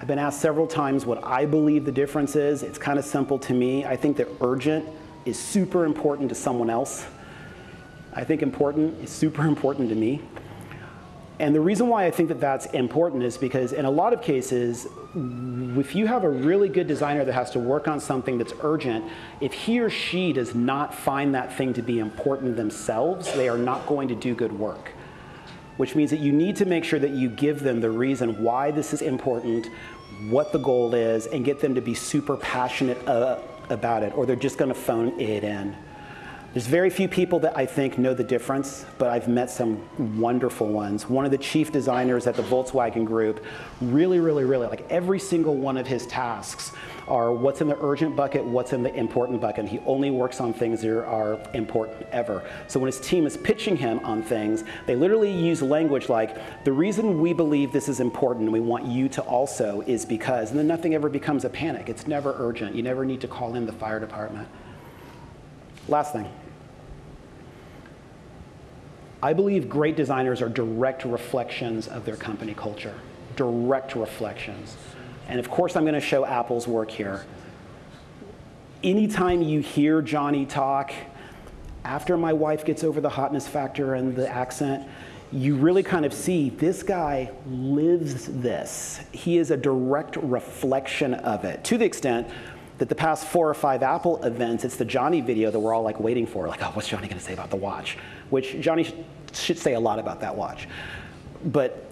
[SPEAKER 3] I've been asked several times what I believe the difference is. It's kind of simple to me. I think that urgent is super important to someone else. I think important is super important to me. And the reason why I think that that's important is because in a lot of cases, if you have a really good designer that has to work on something that's urgent, if he or she does not find that thing to be important themselves, they are not going to do good work which means that you need to make sure that you give them the reason why this is important, what the goal is, and get them to be super passionate uh, about it, or they're just going to phone it in. There's very few people that I think know the difference, but I've met some wonderful ones. One of the chief designers at the Volkswagen Group, really, really, really, like every single one of his tasks are what's in the urgent bucket, what's in the important bucket. He only works on things that are important ever. So when his team is pitching him on things, they literally use language like, the reason we believe this is important and we want you to also is because, and then nothing ever becomes a panic. It's never urgent. You never need to call in the fire department. Last thing. I believe great designers are direct reflections of their company culture, direct reflections. And of course, I'm going to show Apple's work here. Anytime you hear Jony talk, after my wife gets over the hotness factor and the accent, you really kind of see this guy lives this. He is a direct reflection of it to the extent that the past four or five Apple events, it's the Jony video that we're all like waiting for. Like, oh, what's Jony going to say about the watch? Which Jony should say a lot about that watch. But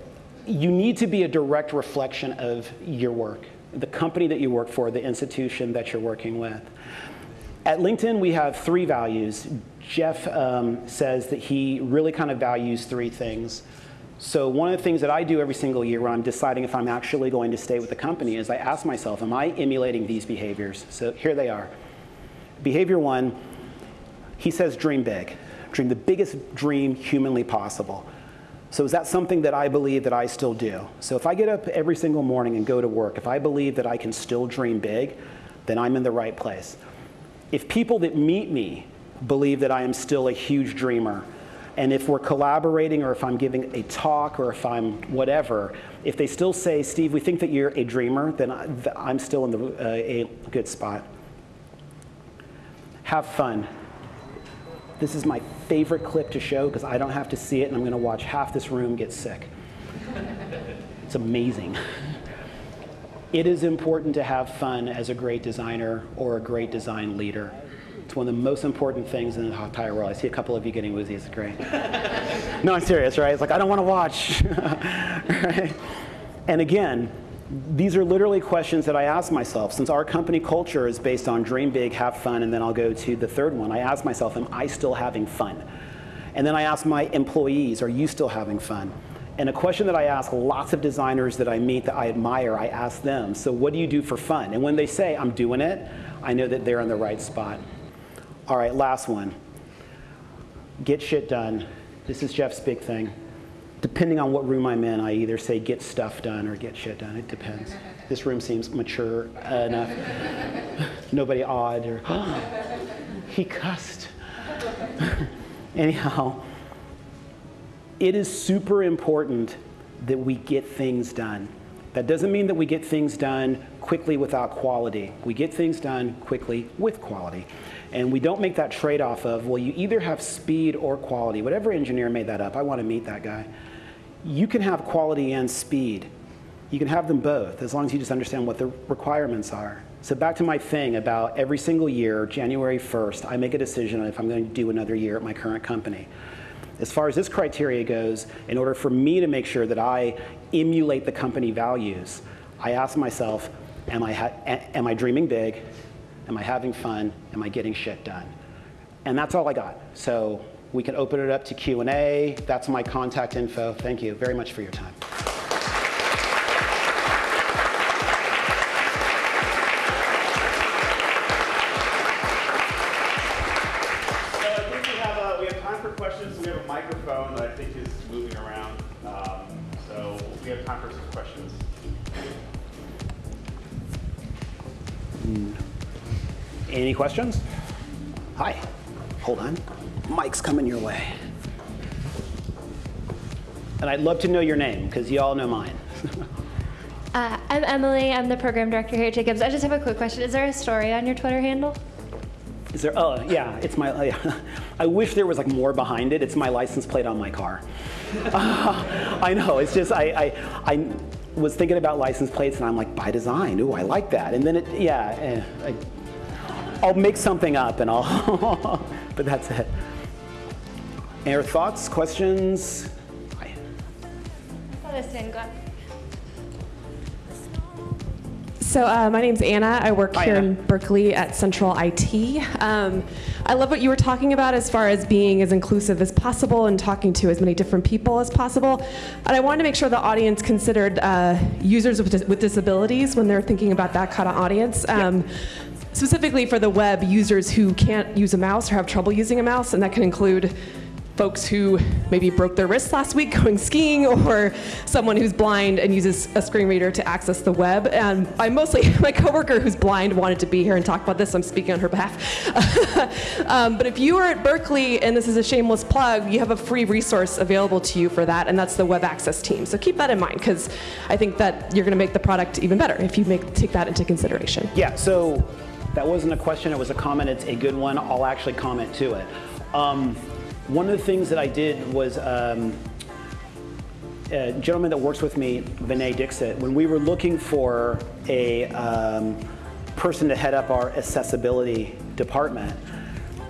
[SPEAKER 3] you need to be a direct reflection of your work, the company that you work for, the institution that you're working with. At LinkedIn, we have three values. Jeff um, says that he really kind of values three things. So one of the things that I do every single year when I'm deciding if I'm actually going to stay with the company is I ask myself, am I emulating these behaviors? So here they are. Behavior one, he says dream big. Dream the biggest dream humanly possible. So is that something that I believe that I still do? So if I get up every single morning and go to work, if I believe that I can still dream big, then I'm in the right place. If people that meet me believe that I am still a huge dreamer, and if we're collaborating or if I'm giving a talk or if I'm whatever, if they still say, Steve, we think that you're a dreamer, then I'm still in the, uh, a good spot. Have fun. This is my favorite clip to show because I don't have to see it and I'm going to watch half this room get sick. it's amazing. It is important to have fun as a great designer or a great design leader. It's one of the most important things in the entire world. I see a couple of you getting woozy. It's great. no, I'm serious, right? It's like, I don't want to watch. <laughs> right? And again, these are literally questions that I ask myself. Since our company culture is based on dream big, have fun, and then I'll go to the third one, I ask myself, am I still having fun? And then I ask my employees, are you still having fun? And a question that I ask lots of designers that I meet that I admire, I ask them, so what do you do for fun? And when they say, I'm doing it, I know that they're in the right spot. All right, last one. Get shit done. This is Jeff's big thing depending on what room I'm in, I either say get stuff done or get shit done. It depends. This room seems mature enough. <laughs> Nobody odd or, oh, <gasps> he cussed. <laughs> Anyhow, it is super important that we get things done. That doesn't mean that we get things done quickly without quality. We get things done quickly with quality. And we don't make that trade off of, well, you either have speed or quality. Whatever engineer made that up, I want to meet that guy you can have quality and speed. You can have them both as long as you just understand what the requirements are. So back to my thing about every single year, January 1st, I make a decision on if I'm going to do another year at my current company. As far as this criteria goes, in order for me to make sure that I emulate the company values, I ask myself, am I, am I dreaming big? Am I having fun? Am I getting shit done? And that's all I got. So we can open it up to Q&A. That's my contact info. Thank you very much for your time.
[SPEAKER 1] So I think we have time for questions. We have a microphone that I think is moving around. Um, so we have time for some questions.
[SPEAKER 3] Any questions? Hi. Hold on mic's coming your way. And I'd love to know your name, because you all know mine. <laughs>
[SPEAKER 5] uh, I'm Emily. I'm the program director here at Jacobs. I just have a quick question. Is there a story on your Twitter handle?
[SPEAKER 3] Is there? Oh, yeah. It's my. Uh, <laughs> I wish there was like more behind it. It's my license plate on my car. uh, <laughs> I know. It's just I, I, I was thinking about license plates, and I'm like, by design. Ooh, I like that. And then it, yeah. Eh, I, I'll make something up, and I'll. but that's it. Any other thoughts, questions? Hi.
[SPEAKER 6] So uh, my name's Anna. I work
[SPEAKER 3] Hi,
[SPEAKER 6] here
[SPEAKER 3] Anna.
[SPEAKER 6] in Berkeley at Central IT. Um, I love what you were talking about as far as being as inclusive as possible and talking to as many different people as possible. And I wanted to make sure the audience considered uh, users with, dis with, disabilities when they're thinking about that kind of audience. Um, specifically for the web, users who can't use a mouse or have trouble using a mouse, and that can include folks who maybe broke their wrist last week <laughs> going skiing or someone who's blind and uses a screen reader to access the web. And I mostly, <laughs> my coworker who's blind wanted to be here and talk about this. I'm speaking on her behalf. <laughs> um, but if you are at Berkeley, and this is a shameless plug, you have a free resource available to you for that, and that's the web access team. So keep that in mind because I think that you're going to make the product even better if you make, take that into consideration.
[SPEAKER 3] Yeah, so that wasn't a question, it was a comment. It's a good one. I'll actually comment to it. Um, one of the things that I did was um, a gentleman that works with me, Vinay Dixit, when we were looking for a um, person to head up our accessibility department,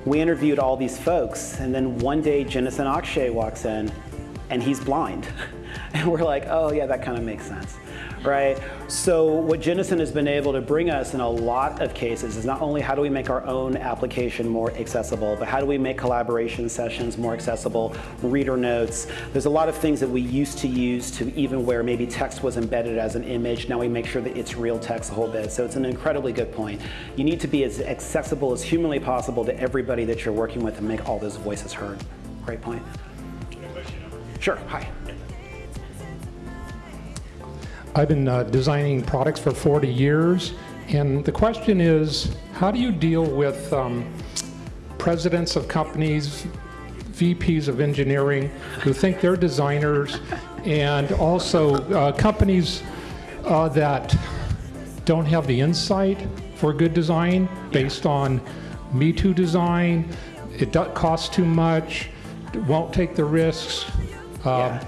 [SPEAKER 3] we interviewed all these folks, and then one day Jennison Akshay walks in, and he's blind. <laughs> And we're like, oh yeah, that kind of makes sense, right? So what Jennison has been able to bring us in a lot of cases is not only how do we make our own application more accessible, but how do we make collaboration sessions more accessible, reader notes. There's a lot of things that we used to use to even where maybe text was embedded as an image. Now we make sure that it's real text a whole bit. So it's an incredibly good point. You need to be as accessible as humanly possible to everybody that you're working with and make all those voices heard. Great point. Sure, hi.
[SPEAKER 7] I've been uh, designing products for 40 years, and the question is, how do you deal with um, presidents of companies, VPs of engineering, who think they're designers, and also uh, companies uh, that don't have the insight for good design based on Me Too design, it costs too much, won't take the risks. Um,
[SPEAKER 3] Yeah.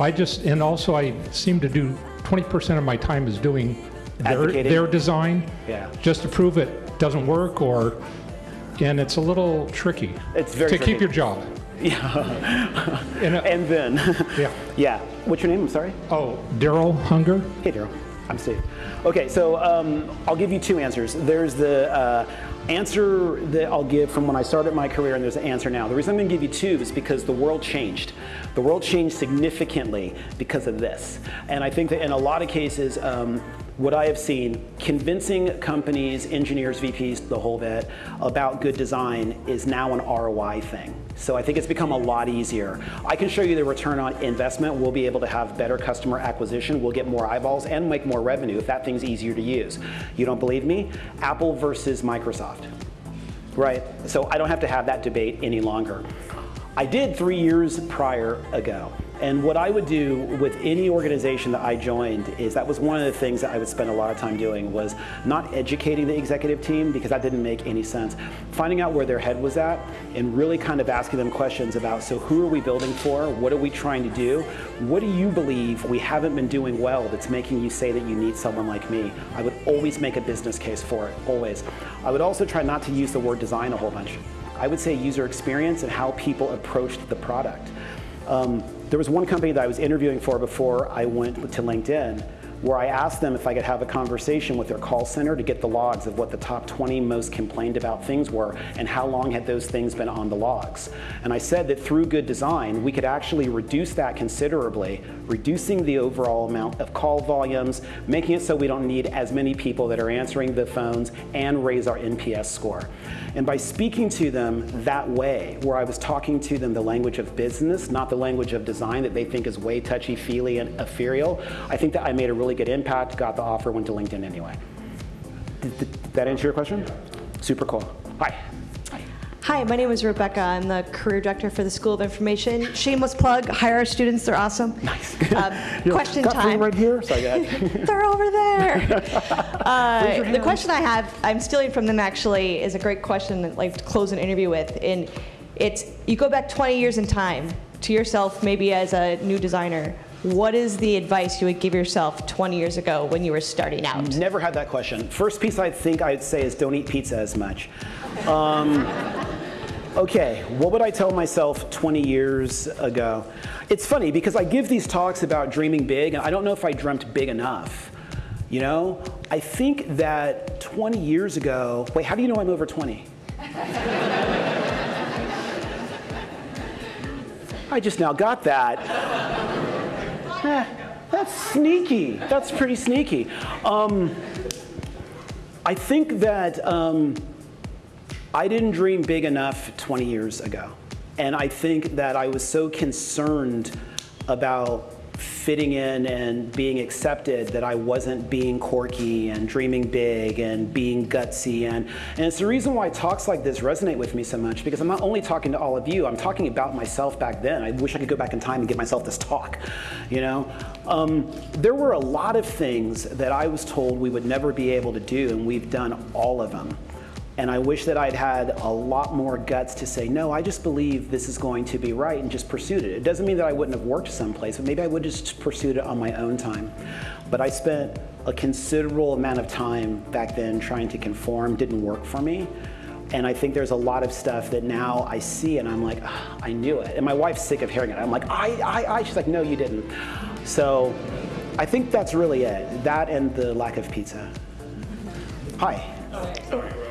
[SPEAKER 7] I just, and also I seem to do, 20% of my time is doing their,
[SPEAKER 3] Advocating?
[SPEAKER 7] their design.
[SPEAKER 3] Yeah.
[SPEAKER 7] Just to prove it doesn't work or, and it's a little tricky.
[SPEAKER 3] It's very
[SPEAKER 7] To
[SPEAKER 3] tricky.
[SPEAKER 7] keep your job. <laughs>
[SPEAKER 3] Yeah.
[SPEAKER 7] And, uh,
[SPEAKER 3] and then, <laughs>
[SPEAKER 7] Yeah. <laughs>
[SPEAKER 3] yeah. What's your name? I'm sorry.
[SPEAKER 7] Oh, Daryl Hunger?
[SPEAKER 3] Hey, Daryl. I'm Steve. Okay, so um, I'll give you two answers. There's the uh, answer that I'll give from when I started my career, and there's an answer now. The reason I'm going to give you two is because the world changed. The world changed significantly because of this. And I think that in a lot of cases, um, what I have seen, convincing companies, engineers, VPs, the whole bit, about good design is now an ROI thing. So I think it's become a lot easier. I can show you the return on investment. We'll be able to have better customer acquisition. We'll get more eyeballs and make more revenue if that thing's easier to use. You don't believe me? Apple versus Microsoft. Right? So I don't have to have that debate any longer. I did three years prior ago. And what I would do with any organization that I joined is that was one of the things that I would spend a lot of time doing was not educating the executive team because that didn't make any sense. Finding out where their head was at and really kind of asking them questions about so who are we building for? What are we trying to do? What do you believe we haven't been doing well that's making you say that you need someone like me? I would always make a business case for it, always. I would also try not to use the word design a whole bunch. I would say user experience and how people approached the product. Um, there was one company that I was interviewing for before I went to LinkedIn where I asked them if I could have a conversation with their call center to get the logs of what the top 20 most complained about things were and how long had those things been on the logs. And I said that through good design, we could actually reduce that considerably, reducing the overall amount of call volumes, making it so we don't need as many people that are answering the phones and raise our NPS score. And by speaking to them that way, where I was talking to them the language of business, not the language of design that they think is way touchy-feely and ethereal, I think that I made a really good impact, got the offer, went to LinkedIn anyway. Did, did that answer your question? Super cool. Hi.
[SPEAKER 8] Hi, my name is Rebecca. I'm the career director for the School of Information. Shameless plug, hire our students, they're awesome. Nice. Um, <laughs> question
[SPEAKER 3] Got
[SPEAKER 8] time.
[SPEAKER 3] right here. Sorry. <laughs>
[SPEAKER 8] They're over there. <laughs> Uh, the question I have, I'm stealing from them actually, is a great question that like to close an interview with. And it's, you go back 20 years in time to yourself, maybe as a new designer. What is the advice you would give yourself 20 years ago when you were starting out?
[SPEAKER 3] Never had that question. First piece I think I'd say is don't eat pizza as much. Um, <laughs> okay, what would I tell myself 20 years ago? It's funny because I give these talks about dreaming big, and I don't know if I dreamt big enough. You know, I think that 20 years ago, wait, how do you know I'm over 20? <laughs> I just now got that. Eh, that's sneaky. That's pretty sneaky. Um, I think that um, I didn't dream big enough 20 years ago. And I think that I was so concerned about fitting in and being accepted that I wasn't being quirky and dreaming big and being gutsy. And, and it's the reason why talks like this resonate with me so much because I'm not only talking to all of you, I'm talking about myself back then. I wish I could go back in time and give myself this talk, you know? Um, there were a lot of things that I was told we would never be able to do and we've done all of them. And I wish that I'd had a lot more guts to say, no, I just believe this is going to be right and just pursued it. It doesn't mean that I wouldn't have worked someplace, but maybe I would just pursued it on my own time. But I spent a considerable amount of time back then trying to conform, didn't work for me. And I think there's a lot of stuff that now I see and I'm like, "Ah, I knew it. And my wife's sick of hearing it. I'm like, I, I, I. She's like, no, you didn't. So I think that's really it. That and the lack of pizza. Hi. Oh.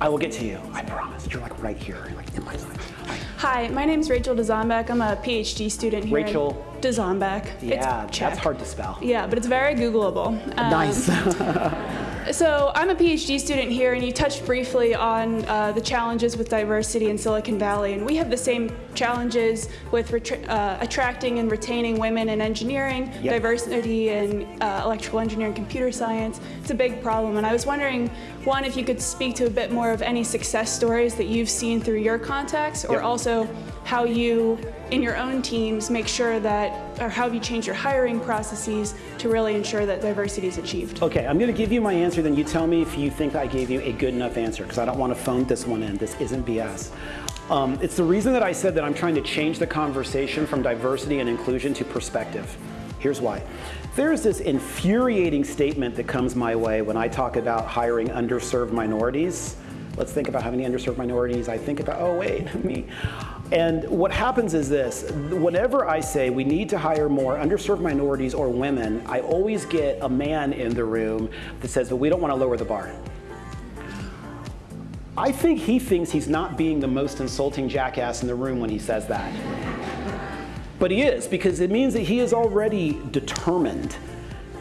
[SPEAKER 3] I will get to you. I promise. You're like right here, like in my side. Hi.
[SPEAKER 9] Hi, my name's Rachel Dezombeck. I'm a PhD student here.
[SPEAKER 3] Rachel.
[SPEAKER 9] Dezombeck.
[SPEAKER 3] Yeah,
[SPEAKER 9] it's
[SPEAKER 3] that's hard to spell.
[SPEAKER 9] Yeah, but it's very Googleable. Um,
[SPEAKER 3] nice. <laughs>
[SPEAKER 9] So I'm a PhD student here, and you touched briefly on uh, the challenges with diversity in Silicon Valley, and we have the same challenges with uh, attracting and retaining women in engineering,
[SPEAKER 3] Yep.
[SPEAKER 9] diversity in uh, electrical engineering, computer science. It's a big problem, and I was wondering, one, if you could speak to a bit more of any success stories that you've seen through your contacts, or
[SPEAKER 3] Yep.
[SPEAKER 9] also how you, in your own teams, make sure that, or how have you changed your hiring processes to really ensure that diversity is achieved?
[SPEAKER 3] okay, I'm going to give you my answer, then you tell me if you think I gave you a good enough answer, because I don't want to phone this one in. This isn't BS. Um, it's the reason that I said that I'm trying to change the conversation from diversity and inclusion to perspective. Here's why. There's this infuriating statement that comes my way when I talk about hiring underserved minorities. Let's think about how many underserved minorities. I think about, oh, wait, <laughs> me. And what happens is this whenever I say we need to hire more underserved minorities or women, I always get a man in the room that says, but we don't want to lower the bar. I think he thinks he's not being the most insulting jackass in the room when he says that. But he is, because it means that he is already determined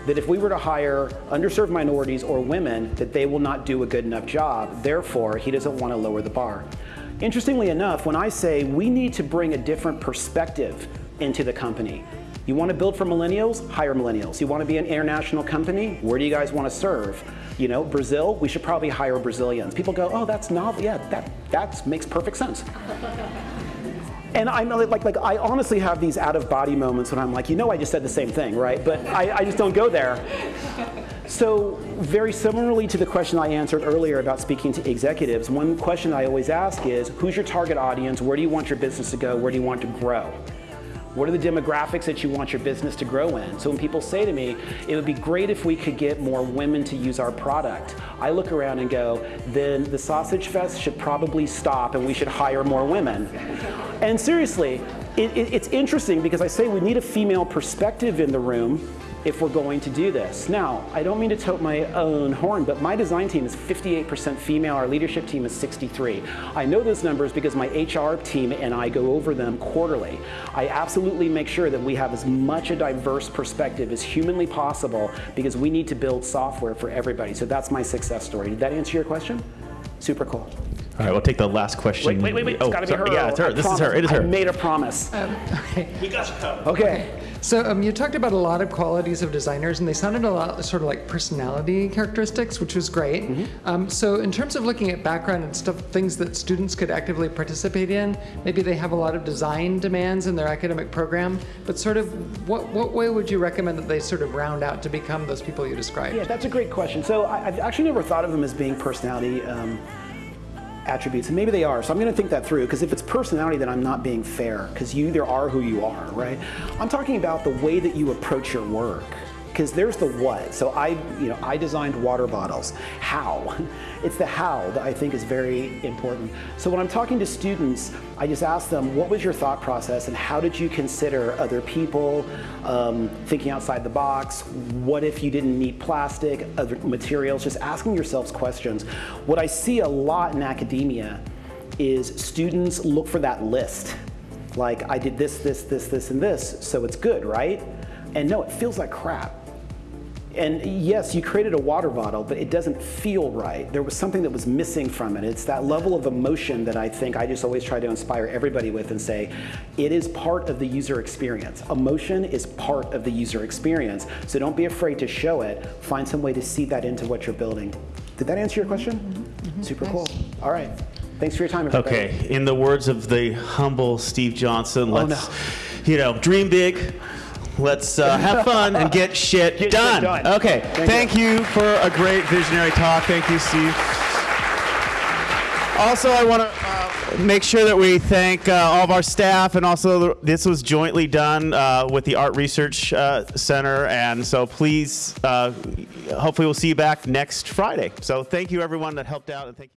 [SPEAKER 3] that if we were to hire underserved minorities or women, that they will not do a good enough job. Therefore, he doesn't want to lower the bar. Interestingly enough, when I say we need to bring a different perspective into the company, you want to build for millennials? Hire millennials. You want to be an international company? Where do you guys want to serve? You know, Brazil, we should probably hire Brazilians. People go, oh, that's novel. Yeah, that, that makes perfect sense. <laughs> And I'm like, like, I honestly have these out of body moments when I'm like, you know, I just said the same thing, right? But I, I just don't go there. So, very similarly to the question I answered earlier about speaking to executives, one question I always ask is who's your target audience? Where do you want your business to go? Where do you want to grow? What are the demographics that you want your business to grow in? So when people say to me, it would be great if we could get more women to use our product, I look around and go, then the Sausage Fest should probably stop and we should hire more women. And seriously, it, it, it's interesting because I say we need a female perspective in the room if we're going to do this. Now, I don't mean to tote my own horn, but my design team is 58% female, our leadership team is 63. I know those numbers because my HR team and I go over them quarterly. I absolutely make sure that we have as much a diverse perspective as humanly possible because we need to build software for everybody. So that's my success story. Did that answer your question? Super cool.
[SPEAKER 1] All right, we'll take the last question.
[SPEAKER 3] Wait, wait, wait, wait. It's
[SPEAKER 1] Oh,
[SPEAKER 3] gotta be
[SPEAKER 1] sorry.
[SPEAKER 3] her.
[SPEAKER 1] Yeah, it's her.
[SPEAKER 3] I
[SPEAKER 1] This is her. It is her.
[SPEAKER 3] I made a promise.
[SPEAKER 4] Okay, We got you covered.
[SPEAKER 3] Okay.
[SPEAKER 10] So um, you talked about a lot of qualities of designers, and they sounded a lot sort of like personality characteristics, which was great.
[SPEAKER 3] Mm-hmm.
[SPEAKER 10] Um, so in terms of looking at background and stuff, things that students could actively participate in, maybe they have a lot of design demands in their academic program, but sort of what, what way would you recommend that they sort of round out to become those people you described?
[SPEAKER 3] Yeah, that's a great question. So I, I've actually never thought of them as being personality um, attributes, and maybe they are. So I'm to think that through because if it's personality, then I'm not being fair because you either are who you are, right? I'm talking about the way that you approach your work. Because there's the what. So I, you know, I designed water bottles. How? <laughs> It's the how that I think is very important. So when I'm talking to students, I just ask them, what was your thought process and how did you consider other people, um, thinking outside the box? What if you didn't need plastic, other materials? Just asking yourselves questions. What I see a lot in academia is students look for that list. Like, I did this, this, this, this, and this, so it's good, right? And no, it feels like crap And yes, you created a water bottle, but it doesn't feel right. There was something that was missing from it. It's that level of emotion that I think I just always try to inspire everybody with and say, it is part of the user experience. Emotion is part of the user experience. So don't be afraid to show it. Find some way to see that into what you're building. Did that answer your question? Mm-hmm, mm-hmm. Super cool. All right. Thanks for your time, everybody.
[SPEAKER 1] Okay, in the words of the humble Steve Johnson,
[SPEAKER 3] Oh,
[SPEAKER 1] let's, you know, dream big. Let's uh, have <laughs> fun and get shit
[SPEAKER 3] Get shit
[SPEAKER 1] done.
[SPEAKER 3] done.
[SPEAKER 1] Okay,
[SPEAKER 3] Thank
[SPEAKER 1] thank, you. for a great visionary talk. Thank you, Steve. Also, I want to uh, make sure that we thank uh, all of our staff, and also this was jointly done uh, with the Art Research uh, Center, and so please, uh, hopefully, we'll see you back next Friday. So, thank you, everyone that helped out, and thank you.